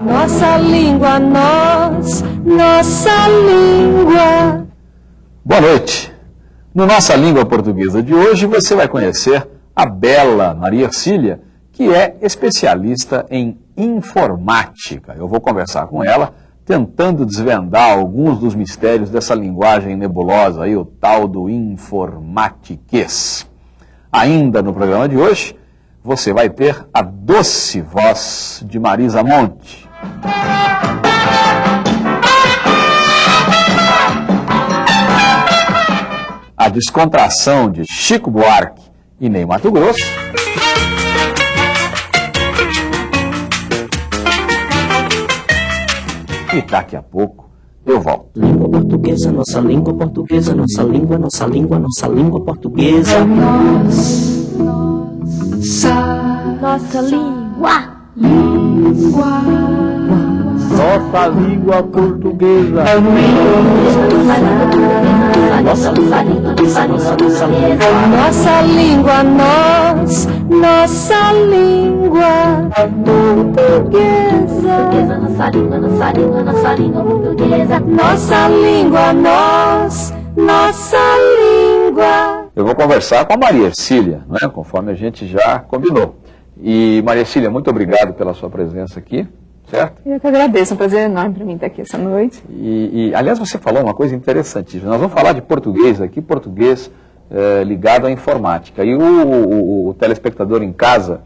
Nossa língua, nós, nossa língua. Boa noite. No Nossa Língua Portuguesa de hoje você vai conhecer a bela Maria Ercília, que é especialista em informática. Eu vou conversar com ela tentando desvendar alguns dos mistérios dessa linguagem nebulosa aí, o tal do informatiquês. Ainda no programa de hoje, você vai ter a doce voz de Marisa Monte. A descontração de Chico Buarque e Ney Mato Grosso. E daqui a pouco eu volto. Língua portuguesa, nossa língua portuguesa, nossa língua, nossa língua, nossa língua portuguesa. Nossa língua. Nossa língua portuguesa. Nossa língua, nossa língua, língua. Nossa língua, nós, nossa língua portuguesa. Nossa língua, nossa língua, nossa língua portuguesa. Nossa língua, nós, nossa língua. Eu vou conversar com a Maria Ercília, né, conforme a gente já combinou. E Maria Ercília, muito obrigado pela sua presença aqui, certo? Eu que agradeço, é um prazer enorme para mim estar aqui essa noite. E, e, aliás, você falou uma coisa interessantíssima. Nós vamos falar de português aqui, português eh, ligado à informática. E o, o- o telespectador em casa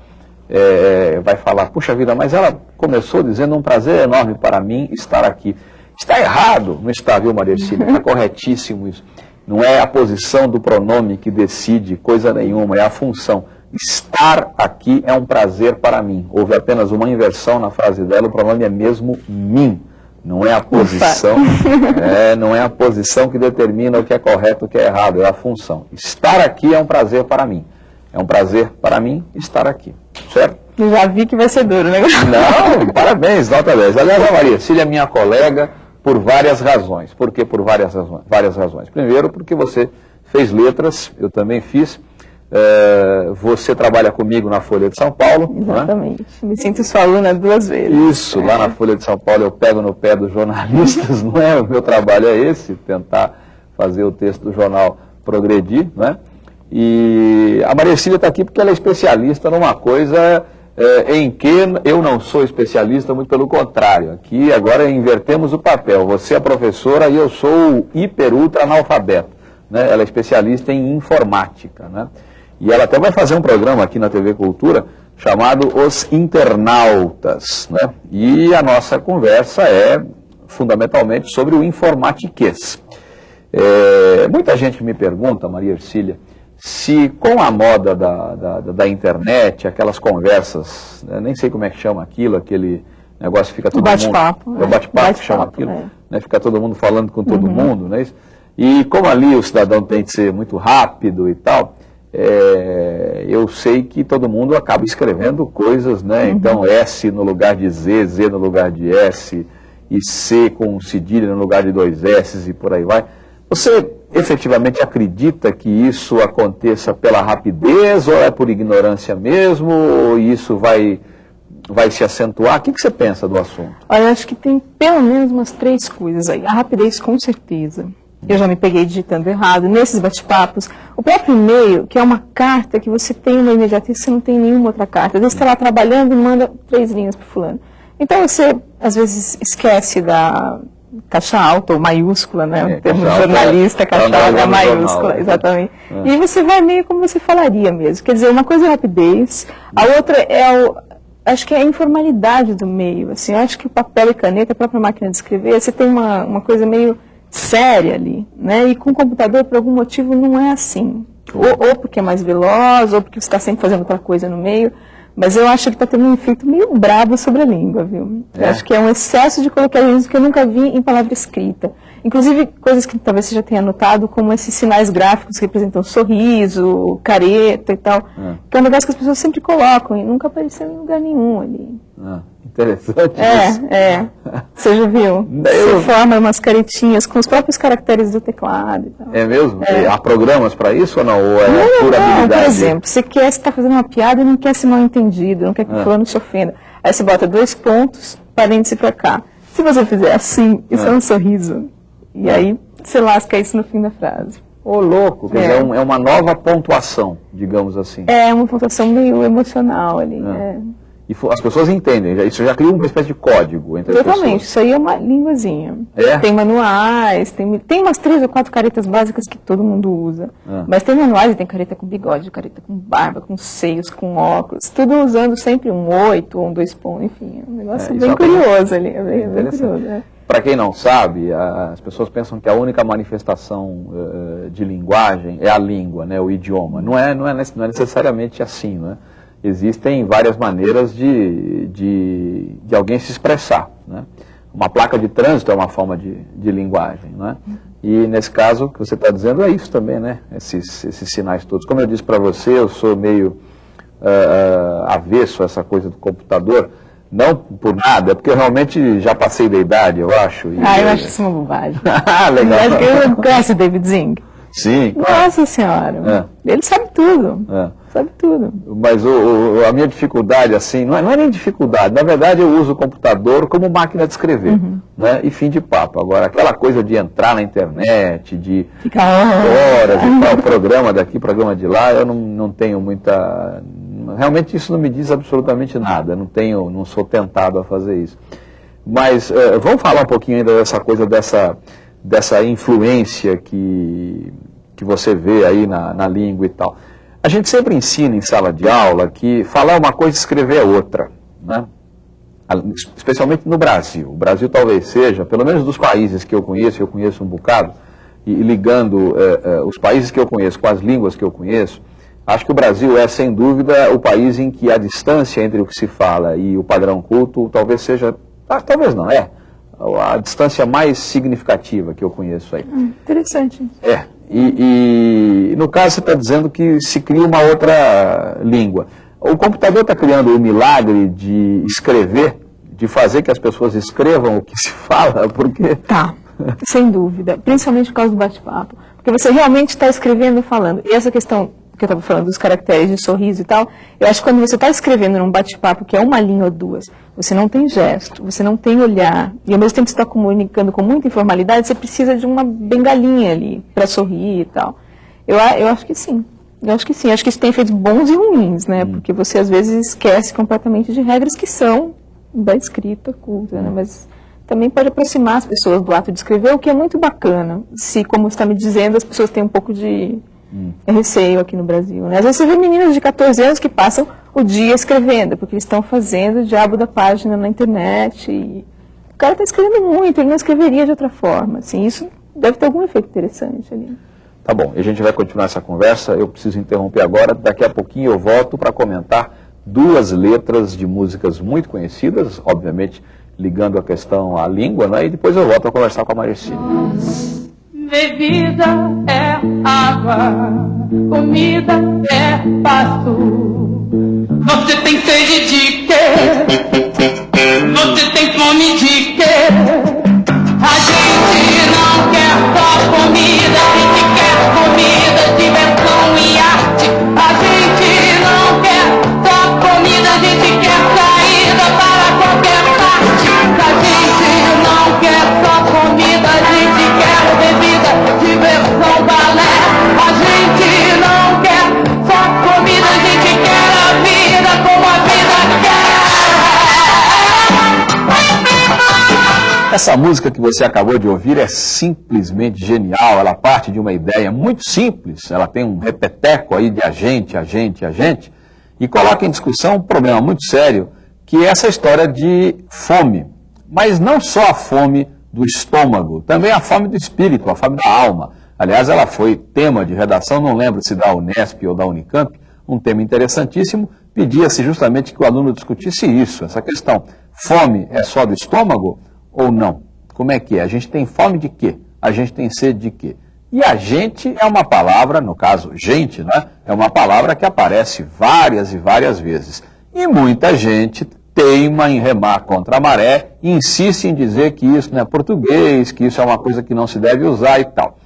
eh, vai falar, puxa vida, mas ela começou dizendo um prazer enorme para mim estar aqui. Está errado, não está, viu, Maria Ercília? Está corretíssimo isso. Não é a posição do pronome que decide coisa nenhuma, é a função. Estar aqui é um prazer para mim. Houve apenas uma inversão na frase dela, o pronome é mesmo mim. Não é a posição, é, não é a posição que determina o que é correto e o que é errado, é a função. Estar aqui é um prazer para mim. É um prazer para mim estar aqui. Certo? Eu já vi que vai ser duro, né? Não, parabéns, nota 10. Aliás, a Maria Cília é minha colega por várias razões. Por que por várias razões? Várias razões. Primeiro, porque você fez letras, eu também fiz. Eh, você trabalha comigo na Folha de São Paulo. não é? Exatamente. Me sinto sua aluna duas vezes. Isso, lá na Folha de São Paulo eu pego no pé dos jornalistas, não é? O meu trabalho é esse, tentar fazer o texto do jornal progredir, não é? E a Maria Cília está aqui porque ela é especialista numa coisa eh, em que eu não sou especialista, muito pelo contrário. Aqui agora invertemos o papel. Você é professora e eu sou hiper ultra analfabeto. Né? Ela é especialista em informática. Né? E ela até vai fazer um programa aqui na TV Cultura chamado Os Internautas. Né? E a nossa conversa é fundamentalmente sobre o informatiquês. É, muita gente me pergunta, Maria Ercília, se com a moda da, da, da internet, aquelas conversas, né, nem sei como é que chama aquilo, aquele negócio que fica todo mundo... bate-papo, É o né? bate-papo que chama aquilo, é. né, fica todo mundo falando com todo mundo, não é isso? E como ali o cidadão tem de ser muito rápido e tal, é, eu sei que todo mundo acaba escrevendo coisas, né? Então S no lugar de Z, Z no lugar de S, e C com cedilha no lugar de dois S e por aí vai. Você efetivamente acredita que isso aconteça pela rapidez ou é por ignorância mesmo? Ou isso vai, vai se acentuar? O que, que você pensa do assunto? Olha, eu acho que tem pelo menos umas três coisas aí. A rapidez, com certeza. Eu já me peguei digitando errado. Nesses bate-papos, o próprio e-mail, que é uma carta que você tem uma imediatez, você não tem nenhuma outra carta. Às vezes você está lá trabalhando e manda três linhas para fulano. Então você, às vezes, esquece da caixa alta ou maiúscula, né? É, o termo caixa alta jornalista, é- caixa é alta é maiúscula, jornal, né? exatamente. É. E você vai meio como você falaria mesmo. Quer dizer, uma coisa é a rapidez, a outra é o, acho que é a informalidade do meio. Assim, acho que o papel e caneta, a própria máquina de escrever, você tem uma, uma coisa meio séria ali, né? E com o computador, por algum motivo, não é assim. Ou, ou porque é mais veloz, ou porque você está sempre fazendo outra coisa no meio. Mas eu acho que está tendo um efeito meio brabo sobre a língua, viu? Eu É? acho que é um excesso de coloquialismo que eu nunca vi em palavra escrita. Inclusive, coisas que talvez você já tenha notado, como esses sinais gráficos que representam sorriso, careta e tal, Ah. Que é um negócio que as pessoas sempre colocam e nunca apareceu em lugar nenhum ali. Ah, interessante isso. É, é. Você já viu? Eu- Você forma umas caretinhas com os próprios caracteres do teclado e tal. É mesmo? É. Há programas para isso ou não? Ou é Não, pura não, habilidade? por exemplo, você quer, você está fazendo uma piada e não quer ser mal entendido, não quer que o Ah. fulano se ofenda. Aí você bota dois pontos, parêntese pra cá. Se você fizer assim, isso é, Ah. um sorriso. E aí você lasca isso no fim da frase. Ô, louco, quer É. dizer, é, um- é uma nova pontuação, digamos assim. É uma pontuação meio emocional ali. Ah. é. E as pessoas entendem, isso já cria uma espécie de código entre as Totalmente, pessoas. isso aí é uma linguazinha. É? Tem manuais, tem, tem umas três ou quatro caretas básicas que todo mundo usa. Ah. Mas tem manuais e tem careta com bigode, careta com barba, com seios, com óculos, tudo usando sempre um oito ou um dois pontos, enfim. É um negócio É, bem é curioso ali, é bem, bem curioso. Para quem não sabe, as pessoas pensam que a única manifestação eh, de linguagem é a língua, né, o idioma. Não é, não é, não é necessariamente assim, né? Existem várias maneiras de, de, de alguém se expressar, né? Uma placa de trânsito é uma forma de, de linguagem, né? E nesse caso, o que você está dizendo é isso também, né? Esses, esses sinais todos. Como eu disse para você, eu sou meio ah, avesso a essa coisa do computador, não por nada, é porque eu realmente já passei da idade, eu acho. e- Ah, eu acho isso uma bobagem. ah, Eu legal. acho que eu conhece o David Zing. Sim, Nossa senhora, É. ele sabe tudo, é. sabe tudo. mas o- o- a minha dificuldade, assim, não é, não é nem dificuldade, na verdade eu uso o computador como máquina de escrever, né? e fim de papo. Agora, aquela coisa de entrar na internet, de Fica horas e tal, programa daqui, programa de lá, eu não, não tenho muita. Realmente isso não me diz absolutamente nada, não tenho, não sou tentado a fazer isso. Mas eh, vamos falar um pouquinho ainda dessa coisa dessa, dessa influência que, que você vê aí na, na língua e tal. A gente sempre ensina em sala de aula que falar uma coisa e escrever é outra. Né? Especialmente no Brasil. O Brasil talvez seja, pelo menos dos países que eu conheço, eu conheço um bocado, e, e ligando eh, eh, os países que eu conheço com as línguas que eu conheço, acho que o Brasil é, sem dúvida, o país em que a distância entre o que se fala e o padrão culto talvez seja, ah, talvez não, é, a distância mais significativa que eu conheço aí. Interessante. É, e, e no caso você está dizendo que se cria uma outra língua. O computador está criando o milagre de escrever, de fazer que as pessoas escrevam o que se fala, porque Tá, sem dúvida. Principalmente por causa do bate-papo. Porque você realmente está escrevendo e falando. E essa questão que eu estava falando dos caracteres de sorriso e tal, eu acho que quando você está escrevendo num bate-papo que é uma linha ou duas, você não tem gesto, você não tem olhar, e ao mesmo tempo você está comunicando com muita informalidade, você precisa de uma bengalinha ali para sorrir e tal. Eu, eu acho que sim. Eu acho que sim. Eu acho que isso tem efeitos bons e ruins, né? Porque você às vezes esquece completamente de regras que são da escrita culta, né? Mas também pode aproximar as pessoas do ato de escrever, o que é muito bacana. Se, como você está me dizendo, as pessoas têm um pouco de receio aqui no Brasil. Né? Às vezes você vê meninas de 14 anos que passam o dia escrevendo, porque eles estão fazendo o diabo da página na internet. E o cara está escrevendo muito, ele não escreveria de outra forma. Assim, isso deve ter algum efeito interessante ali. Tá bom, e a gente vai continuar essa conversa. Eu preciso interromper agora. Daqui a pouquinho eu volto para comentar duas letras de músicas muito conhecidas, obviamente ligando a questão à língua, né? e depois eu volto a conversar com a Maricine. Bebida é água, comida é pasto. Você tem sede de quê? Você tem fome de quê? A gente não quer só comida, Essa música que você acabou de ouvir é simplesmente genial. Ela parte de uma ideia muito simples. Ela tem um repeteco aí de agente, agente, agente, e coloca em discussão um problema muito sério, que é essa história de fome. Mas não só a fome do estômago, também a fome do espírito, a fome da alma. Aliás, ela foi tema de redação, não lembro se da Unesp ou da Unicamp, um tema interessantíssimo. Pedia-se justamente que o aluno discutisse isso, essa questão. Fome é só do estômago ou não? Como é que é? A gente tem fome de quê? A gente tem sede de quê? E a gente é uma palavra, no caso, gente, né? É uma palavra que aparece várias e várias vezes. E muita gente teima em remar contra a maré e insiste em dizer que isso não é português, que isso é uma coisa que não se deve usar e tal.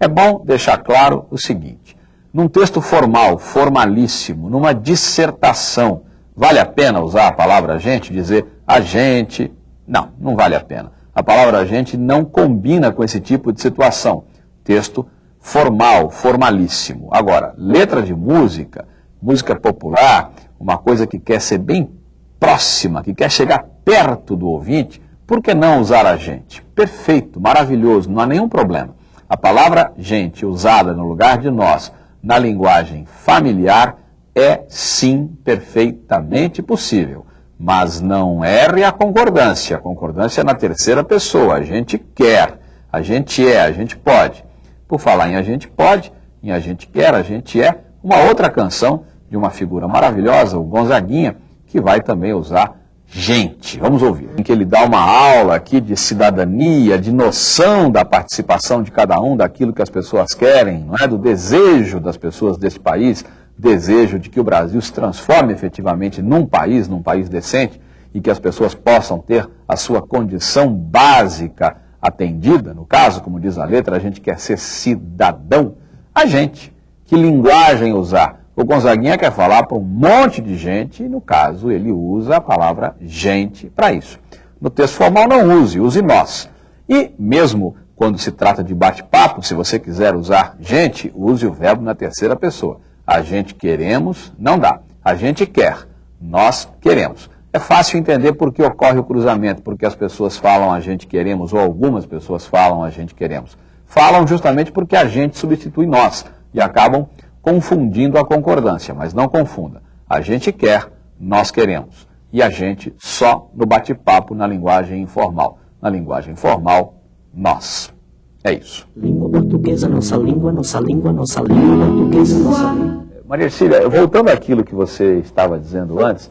É bom deixar claro o seguinte: num texto formal, formalíssimo, numa dissertação, vale a pena usar a palavra gente, dizer a gente? Não, não vale a pena. A palavra gente não combina com esse tipo de situação texto formal, formalíssimo. Agora, letra de música, música popular, uma coisa que quer ser bem próxima, que quer chegar perto do ouvinte, por que não usar a gente? Perfeito, maravilhoso, não há nenhum problema. A palavra gente usada no lugar de nós na linguagem familiar é sim perfeitamente possível. Mas não erre a concordância. A concordância é na terceira pessoa. A gente quer, a gente é, a gente pode. Por falar em A Gente Pode, em A Gente Quer, A Gente É, uma outra canção de uma figura maravilhosa, o Gonzaguinha, que vai também usar gente. Vamos ouvir. Em que ele dá uma aula aqui de cidadania, de noção da participação de cada um daquilo que as pessoas querem, não é? do desejo das pessoas desse país, desejo de que o Brasil se transforme efetivamente num país, num país decente, e que as pessoas possam ter a sua condição básica atendida, no caso, como diz a letra, a gente quer ser cidadão, a gente, que linguagem usar? O Gonzaguinha quer falar para um monte de gente, e no caso ele usa a palavra gente para isso. No texto formal não use, use nós. E mesmo quando se trata de bate-papo, se você quiser usar gente, use o verbo na terceira pessoa. A gente queremos, não dá. A gente quer, nós queremos. É fácil entender por que ocorre o cruzamento, porque as pessoas falam a gente queremos, ou algumas pessoas falam a gente queremos. Falam justamente porque a gente substitui nós e acabam confundindo a concordância, mas não confunda. A gente quer, nós queremos. E a gente só no bate-papo na linguagem informal. Na linguagem informal, nós. É isso. Língua portuguesa, nossa língua, nossa língua, nossa língua portuguesa, nossa língua. Maria Cília, voltando àquilo que você estava dizendo antes,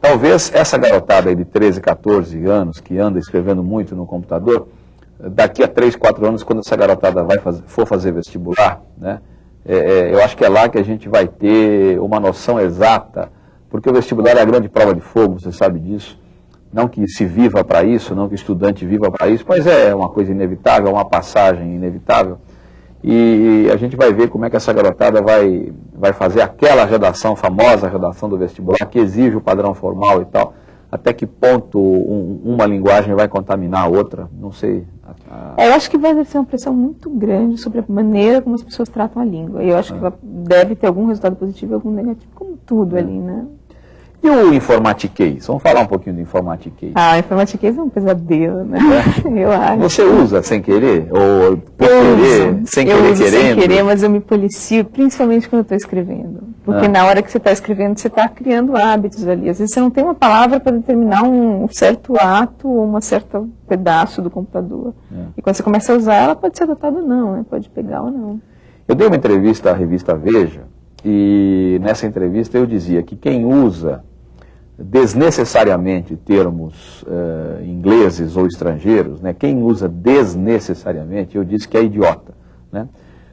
Talvez essa garotada aí de 13, 14 anos, que anda escrevendo muito no computador, daqui a 3, 4 anos, quando essa garotada vai fazer, for fazer vestibular, né, é, é, eu acho que é lá que a gente vai ter uma noção exata, porque o vestibular é a grande prova de fogo, você sabe disso. Não que se viva para isso, não que o estudante viva para isso, mas é uma coisa inevitável, é uma passagem inevitável. E a gente vai ver como é que essa garotada vai, vai fazer aquela redação, famosa redação do vestibular, que exige o padrão formal e tal. Até que ponto um, uma linguagem vai contaminar a outra, não sei. É, eu acho que vai ser uma pressão muito grande sobre a maneira como as pessoas tratam a língua. E eu acho é. que deve ter algum resultado positivo e algum negativo, como tudo é. ali, né? E o informatiquês? Vamos falar um pouquinho do informatiquês. Ah, informatiquês é um pesadelo, né? É. Eu acho. Você usa sem querer? Ou por eu querer? Uso. Sem eu querer, uso querendo? sem querer, mas eu me policio, principalmente quando eu estou escrevendo. Porque ah. na hora que você está escrevendo, você está criando hábitos ali. Às vezes você não tem uma palavra para determinar um certo ato ou um certo pedaço do computador. É. E quando você começa a usar, ela pode ser adotada ou não, né? Pode pegar ou não. Eu dei uma entrevista à revista Veja, e nessa entrevista eu dizia que quem usa desnecessariamente termos uh, ingleses ou estrangeiros, né? quem usa desnecessariamente, eu disse que é idiota. Né?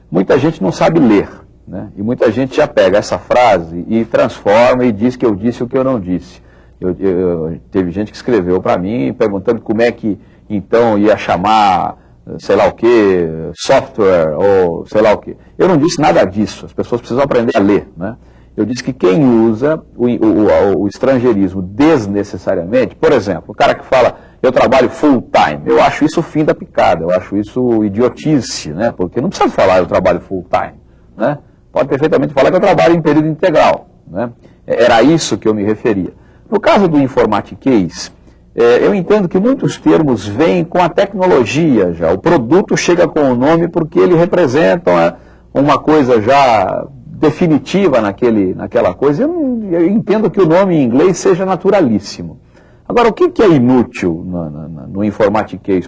Muita gente não sabe ler, né? e muita gente já pega essa frase e transforma e diz que eu disse o que eu não disse. Eu, eu, teve gente que escreveu para mim perguntando como é que então ia chamar sei lá o que, software ou sei lá o que. Eu não disse nada disso, as pessoas precisam aprender a ler. Né? Eu disse que quem usa o, o, o, estrangeirismo desnecessariamente, por exemplo, o cara que fala, eu trabalho full time, eu acho isso o fim da picada, eu acho isso idiotice, né? Porque não precisa falar eu trabalho full time, né? Pode perfeitamente falar que eu trabalho em período integral, né? Era isso que eu me referia. No caso do informatiquês, é, eu entendo que muitos termos vêm com a tecnologia já. O produto chega com o nome porque ele representa uma, uma coisa já definitiva naquele, naquela coisa. Eu, eu, entendo que o nome em inglês seja naturalíssimo. Agora, o que, que é inútil no, no, no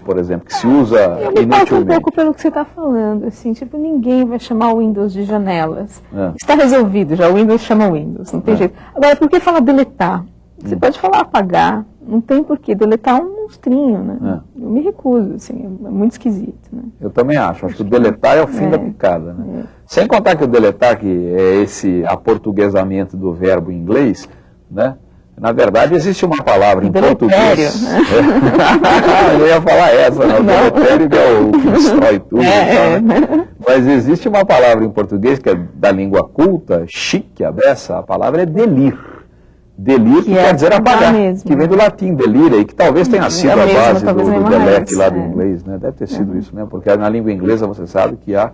por exemplo, que se usa eu me inutilmente? um pouco pelo que você está falando, assim, tipo, ninguém vai chamar o Windows de janelas. É. Está resolvido já, o Windows chama Windows, não tem é. jeito. Agora, por que falar deletar? Você hum. pode falar apagar, não tem porquê deletar um monstrinho, né? É. Eu me recuso, assim, é muito esquisito, né? Eu também acho. Acho que o deletar é o fim É. da picada. Né? Sem contar que o deletar, que é esse aportuguesamento do verbo em inglês, né? na verdade existe uma palavra em Deletério, português. né? É. Eu ia falar essa, né? o deletério que é o que destrói tudo. É, é, né? Mas existe uma palavra em português que é da língua culta, chique, a dessa, a palavra é delir. Delir que Que é quer dizer apagar mesmo. que vem do latim, delira, e que talvez tenha sido É a mesmo, base do, do delete lá do é. inglês, né? Deve ter sido isso mesmo, porque na língua inglesa você sabe que há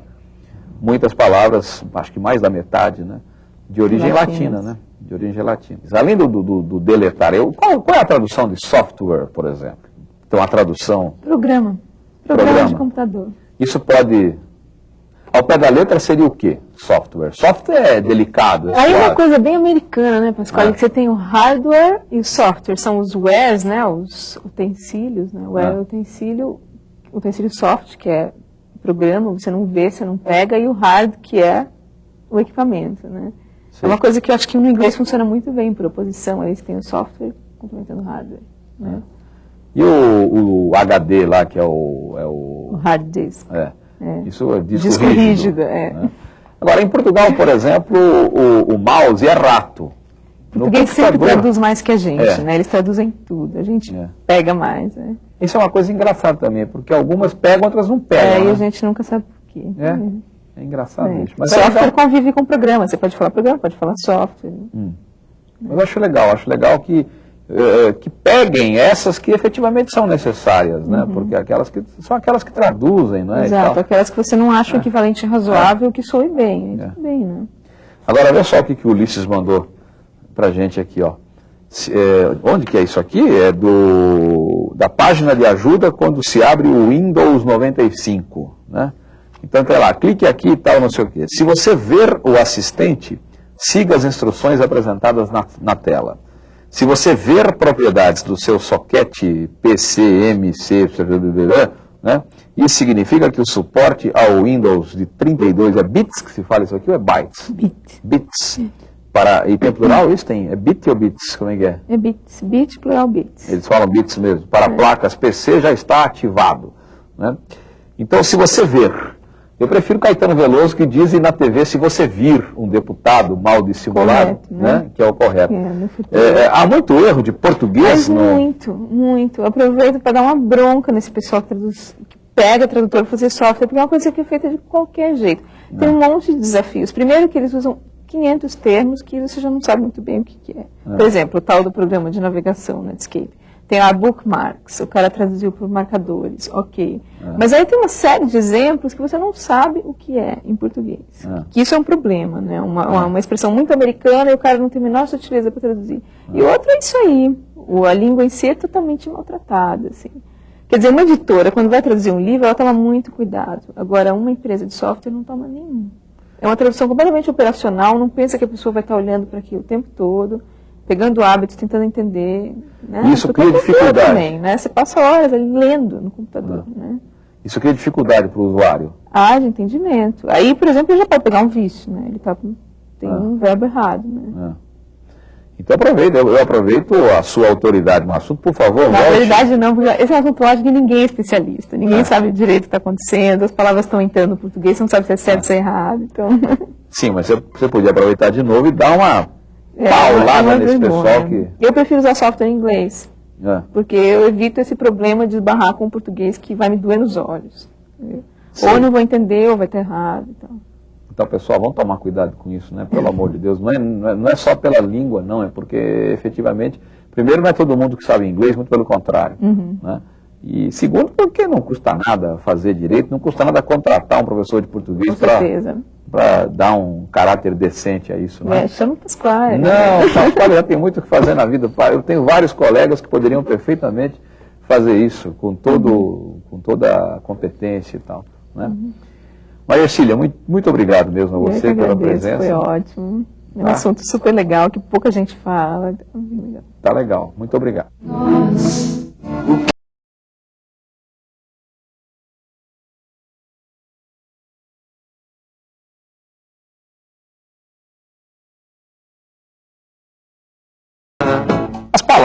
muitas palavras, acho que mais da metade, né? De origem Latinas. latina, né? De origem latina. Além do, do, do deletar, eu, qual, qual é a tradução de software, por exemplo? Então, a tradução, Programa. Programa, Programa. de computador. isso pode... Ao pé da letra seria o quê? Software. Software é delicado. É Aí é uma coisa bem americana, né, Pascoal? É. Que você tem o hardware e o software. São os wares, né? Os utensílios, né? O ware É. é o utensílio, utensílio soft, que é programa, você não vê, você não pega, e o hard, que é o equipamento, né? Sim. É uma coisa que eu acho que no inglês funciona muito bem, por oposição. Aí você tem o software complementando o hardware. Né? E o, o HD lá, que é o... É O o hard disk. É. Isso é disco, Disco rígido. rígido, é. né? Agora, em Portugal, por exemplo, o, o mouse é rato. Porque eles sempre traduz mais que a gente, É. né? Eles traduzem tudo. A gente É. pega mais, né? Isso é uma coisa engraçada também, porque algumas pegam, outras não pegam. É, e né? a gente nunca sabe por quê. É, é engraçado É. isso. Mas, software é legal. convive com programa. Você pode falar programa, pode falar software. Mas eu acho legal, acho legal que, eh, que peguem essas que efetivamente são necessárias, né? Porque aquelas que são aquelas que traduzem, né? Uhum. Exato, aquelas que você não acha o equivalente razoável que soe bem. É. tudo bem, né? Agora, olha só o que, que o Ulisses mandou pra gente aqui, ó. Se- é, onde que é isso aqui? É do, da página de ajuda quando se abre o Windows 95, né? Então, tem lá, clique aqui e tal, não sei o quê. Se você ver o assistente, siga as instruções apresentadas na, na tela. Se você ver propriedades do seu soquete PC, MC, né? Isso significa que o suporte ao Windows de 32 é bits que se fala isso aqui ou é bytes? Bit. Bits. Para, e tem plural isso? Tem, é bit ou bits? Como é que é? É bits. Bit, plural bits. Eles falam bits mesmo. Para placas PC já está ativado. Né? Então, se você ver, eu prefiro Caetano Veloso que diz na TV se você vir um deputado mal dissimulado, Correto, né? né? que é o correto. É. É, é, há muito erro de português Mas no... muito, muito. Eu aproveito para dar uma bronca nesse pessoal que, traduz, que pega tradutor para fazer software, porque é uma coisa que é feita de qualquer jeito. Tem um monte de desafios. Primeiro que eles usam 500 termos que você já não sabe muito bem o que, que é. Por exemplo, o tal do programa de navegação Netscape. Tem lá bookmarks, o cara traduziu por marcadores, ok. Mas aí tem uma série de exemplos que você não sabe o que é em português. É. Que isso é um problema, né? Uma, uma, uma expressão muito americana e o cara não tem a menor sutileza para traduzir. E outra é isso aí. O, a língua em si é totalmente maltratada, assim. Quer dizer, uma editora, quando vai traduzir um livro, ela toma muito cuidado. Agora, uma empresa de software não toma nenhum. É uma tradução completamente operacional, não pensa que a pessoa vai estar olhando para aquilo o tempo todo, pegando hábitos, tentando entender. Né? Isso cria dificuldade. Também, né? Você passa horas ali lendo no computador. Né? Isso cria dificuldade para o usuário. Ah, de entendimento. Aí, por exemplo, ele já pode pegar um vício, né? Ele tá, tem Ah. um verbo errado, né? né? Então aproveita, eu, eu aproveito a sua autoridade no assunto, por favor, Na verdade, não, porque esse é um assunto eu acho que ninguém é especialista. Ninguém É. sabe direito o que está acontecendo, as palavras estão entrando no português, você não sabe se é certo, se é errado. Então, Sim, mas você, você podia aproveitar de novo e dar uma é paulada uma nesse pessoal que... Eu prefiro usar software em inglês, É. porque eu evito esse problema de esbarrar com o português que vai me doer nos olhos. Sim. Ou eu não vou entender, ou vai estar errado. Então. Então, pessoal, vamos tomar cuidado com isso, né? Pelo amor de Deus. Não é, não é, não é só pela língua, não. É porque, efetivamente, primeiro, não é todo mundo que sabe inglês, muito pelo contrário. Uhum. Né? E segundo, porque não custa nada fazer direito, não custa nada contratar um professor de português Com certeza. Para dar um caráter decente a isso, né? É, chama o Pasquale. Não, Pascoal já tem muito o que fazer na vida. Eu tenho vários colegas que poderiam perfeitamente fazer isso, com, todo, com toda a competência e tal. Né? Maria Cília, muito, muito obrigado mesmo a você pela presença. Foi ótimo. É um Ah. assunto super legal, que pouca gente fala. Tá legal, muito obrigado. As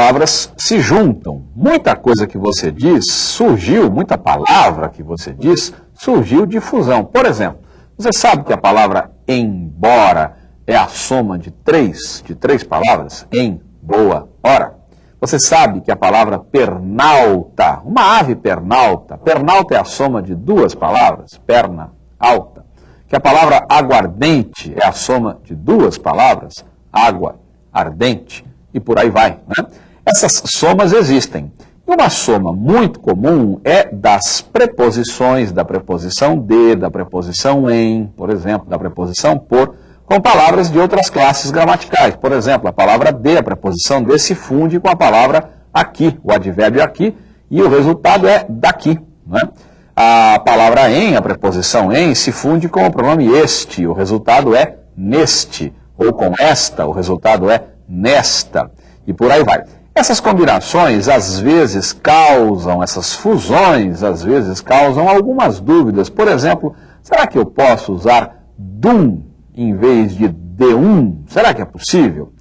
palavras se juntam. Muita coisa que você diz surgiu, muita palavra que você diz surgiu de fusão. Por exemplo, você sabe que a palavra embora é a soma de três, de três palavras? Em, boa, hora. Você sabe que a palavra pernalta, uma ave pernalta, pernalta é a soma de duas palavras, perna, alta. Que a palavra aguardente é a soma de duas palavras, água, ardente, e por aí vai. Né? Essas somas existem. Uma soma muito comum é das preposições, da preposição de, da preposição em, por exemplo, da preposição por, com palavras de outras classes gramaticais. Por exemplo, a palavra de, a preposição de, se funde com a palavra aqui, o advérbio aqui, e o resultado é daqui. Né? A palavra em, a preposição em, se funde com o pronome este, o resultado é neste, ou com esta, o resultado é nesta, e por aí vai. Essas combinações às vezes causam, essas fusões às vezes causam algumas dúvidas. Por exemplo, será que eu posso usar dum em vez de D1? Será que é possível?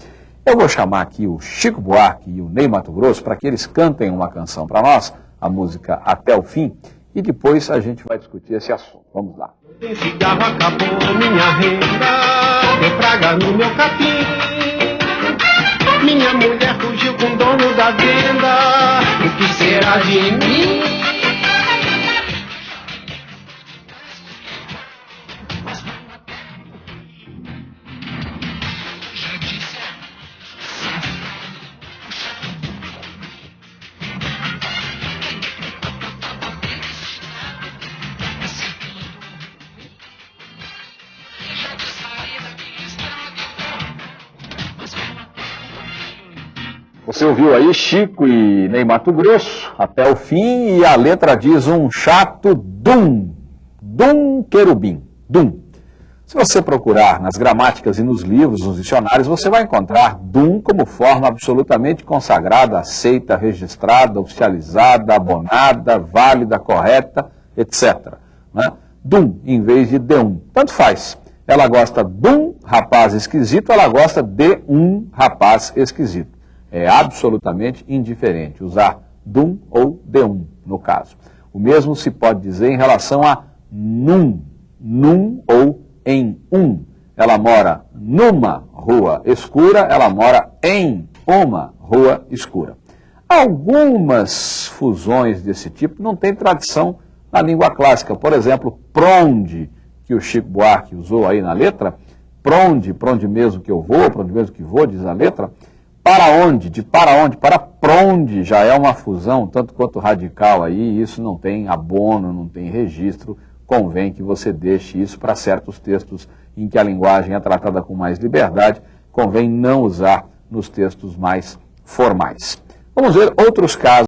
Eu vou chamar aqui o Chico Buarque e o Ney Mato Grosso para que eles cantem uma canção para nós, a música Até o Fim, e depois a gente vai discutir esse assunto. Vamos lá. Cigarro, acabou minha renda, praga no meu capim. Minha mulher fugiu com o dono da venda, o que será de mim? Você ouviu aí Chico e Ney Mato Grosso até o fim e a letra diz um chato dum, dum querubim, dum. Se você procurar nas gramáticas e nos livros, nos dicionários, você vai encontrar dum como forma absolutamente consagrada, aceita, registrada, oficializada, abonada, válida, correta, etc. Né? Dum em vez de de um. Tanto faz. Ela gosta de um rapaz esquisito, ela gosta de um rapaz esquisito é absolutamente indiferente, usar dum ou de um, no caso. O mesmo se pode dizer em relação a num, num ou em um. Ela mora numa rua escura, ela mora em uma rua escura. Algumas fusões desse tipo não têm tradição na língua clássica. Por exemplo, pronde, que o Chico Buarque usou aí na letra, pronde, pronde mesmo que eu vou, pronde mesmo que vou, diz a letra, para onde, de para onde, para pronde, já é uma fusão, tanto quanto radical aí, isso não tem abono, não tem registro, convém que você deixe isso para certos textos em que a linguagem é tratada com mais liberdade, convém não usar nos textos mais formais. Vamos ver outros casos.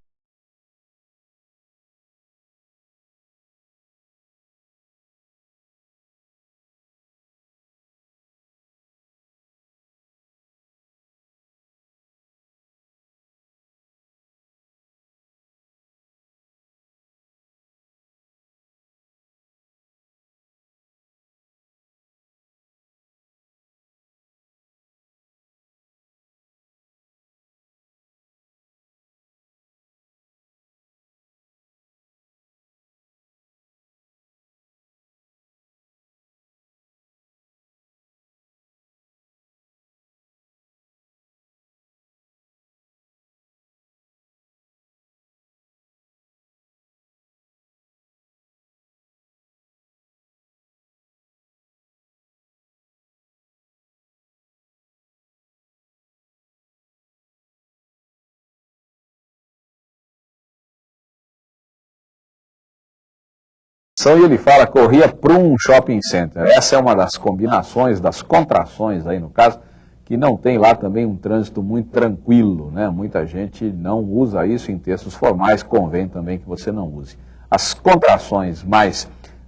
E ele fala corria para um shopping center. Essa é uma das combinações, das contrações aí no caso, que não tem lá também um trânsito muito tranquilo, né? Muita gente não usa isso em textos formais, convém também que você não use. As contrações mais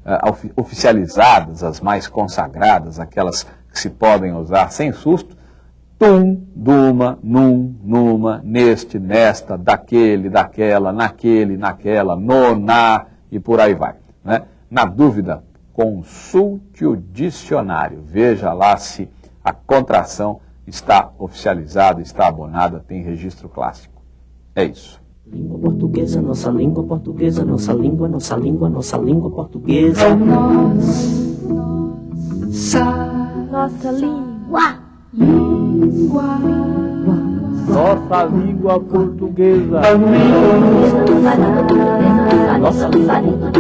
uh, oficializadas, as mais consagradas, aquelas que se podem usar sem susto, tum, duma, num, numa, neste, nesta, daquele, daquela, naquele, naquela, no, na e por aí vai. Né? Na dúvida, consulte o dicionário. Veja lá se a contração está oficializada, está abonada, tem registro clássico. É isso. Língua portuguesa, nossa língua portuguesa, nossa língua, nossa língua, nossa língua portuguesa. Nossa língua. Nossa língua. Nossa língua, nossa língua, nossa língua,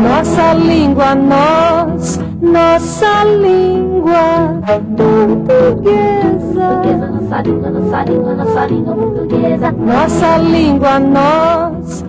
Nossa língua, nós, nossa língua portuguesa. Nossa língua, nossa língua, nossa língua portuguesa. Nossa língua, nós,